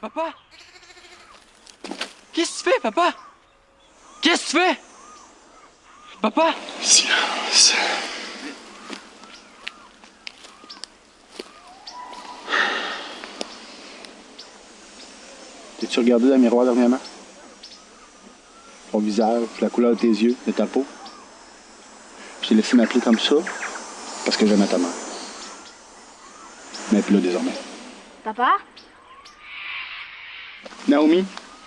Papa Qu'est-ce que tu fais, papa Qu'est-ce que tu fais Papa Silence. T'es-tu regardé dans le miroir dernièrement? Ton visage, la couleur de tes yeux, de ta peau? Je t'ai laissé m'appeler comme ça parce que j'aimais ta mère. Mais plus là désormais. Papa? Naomi,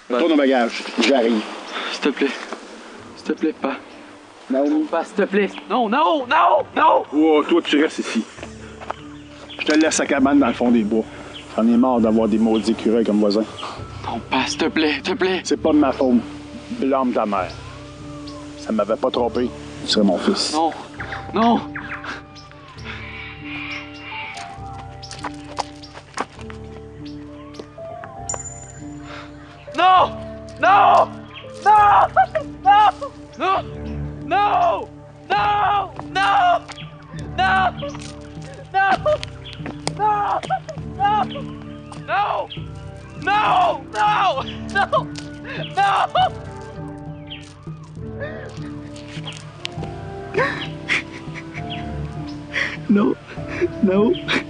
retourne au bagage. J'arrive. S'il te plaît. S'il te plaît, pas. Naomi. Pas, s'il te plaît. Non, non, non, non Oh, toi, tu restes ici. Je te laisse à cabane dans le fond des bois. J'en ai marre d'avoir des maudits écureuils comme voisins. Non, pas, s'il te plaît, s'il te plaît. C'est pas de ma faute. Blâme ta mère. Ça m'avait pas trompé. Tu serais mon fils. Non, non. Non Non Non Non Non Non Non Non Non Non Non No! No! No! No! No! No! No. No.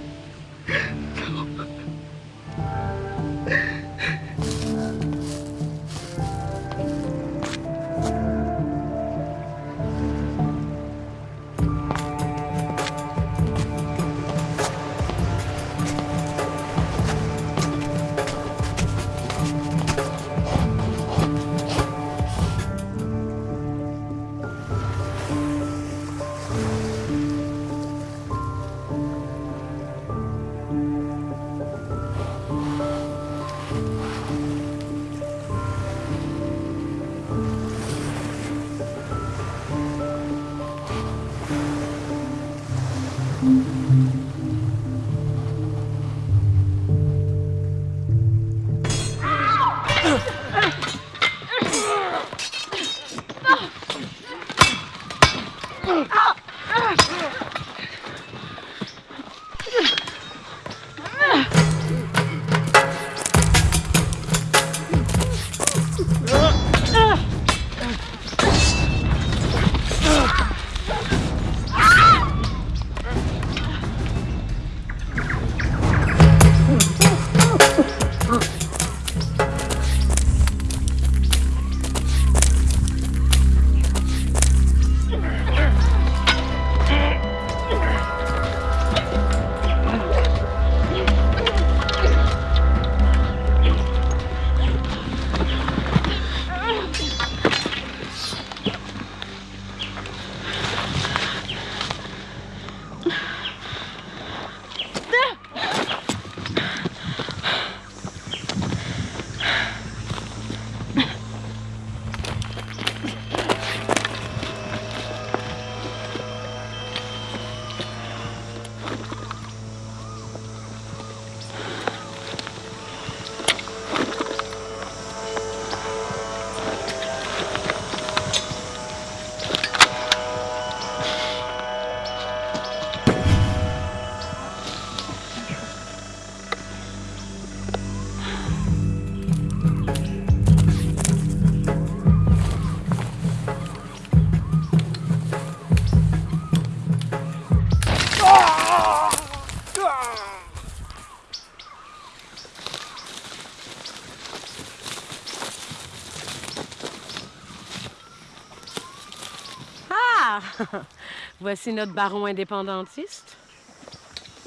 Voici notre baron indépendantiste.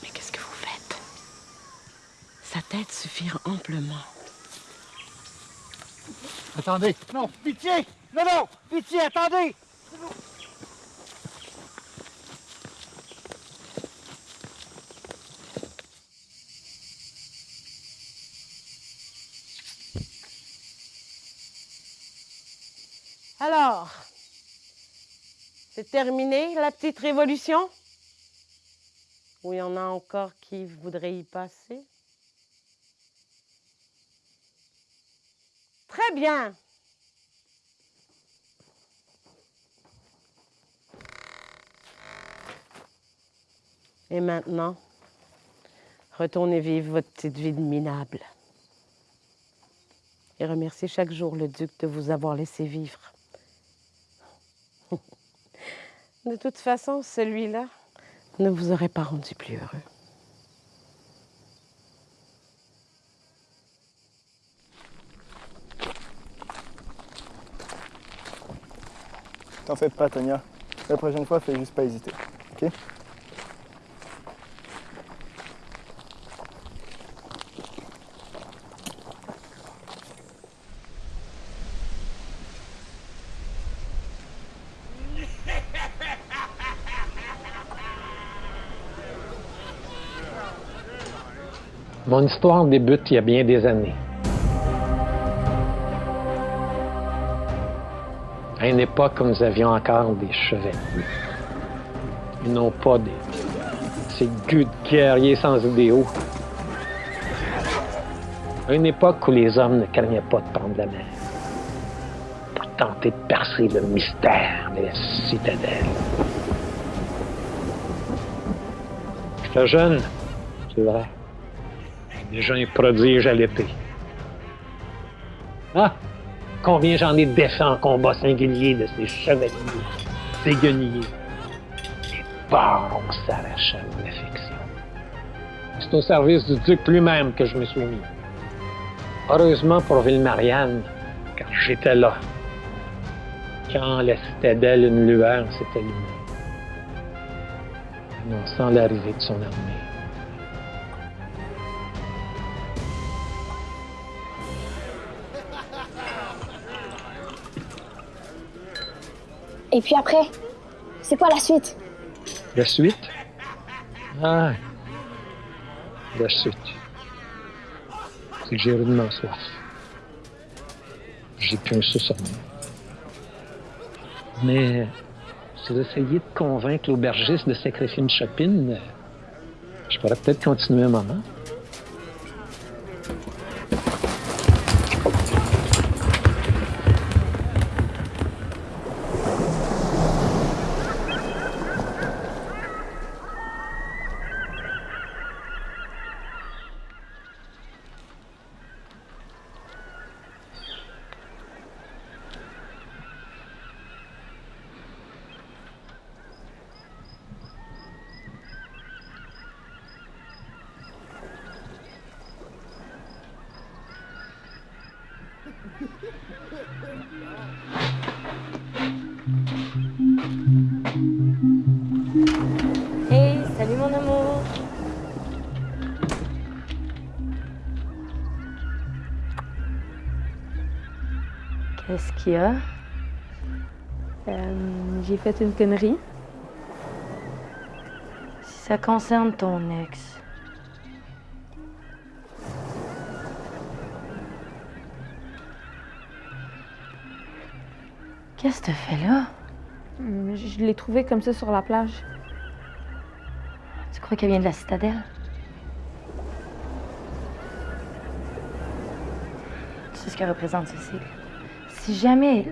Mais qu'est-ce que vous faites? Sa tête suffira amplement. Attendez. Non, pitié. Non, non. Pitié, attendez. Alors, c'est terminé la petite révolution? Ou il y en a encore qui voudraient y passer? Très bien. Et maintenant, retournez vivre votre petite vie de minable. et remercier chaque jour le duc de vous avoir laissé vivre. De toute façon, celui-là ne vous aurait pas rendu plus heureux. T'en fais pas, Tania. La prochaine fois, fais juste pas hésiter. Ok? Mon histoire débute il y a bien des années. À une époque où nous avions encore des chevaliers. Ils n'ont pas des... ces gueux de guerriers sans idéaux. À une époque où les hommes ne craignaient pas de prendre la mer pour tenter de percer le mystère de la citadelle. J'étais jeune, c'est vrai. Déjà un prodige à l'épée. Ah! Combien j'en ai défait en combat singulier de ces chevaliers, ces guenilliers. Les barons s'arrachent à l'affection. C'est au service du duc lui-même que je me suis mis. Heureusement pour Ville-Marianne, car j'étais là. Quand la citadelle, une lueur s'est allumée, annonçant l'arrivée de son armée. Et puis après, c'est quoi la suite La suite? Ah. La suite. C'est que j'ai rudement soif. J'ai plus un sou sur moi. Mais si j'essayais de convaincre l'aubergiste de sacrifier une chopine, je pourrais peut-être continuer un moment. Qu'est-ce qu'il y a? Euh, J'ai fait une connerie. Si ça concerne ton ex, qu'est-ce que tu fais là? Hum, Je l'ai trouvé comme ça sur la plage. Tu crois qu'elle vient de la citadelle? Tu sais ce qu'elle représente, Cécile? Si jamais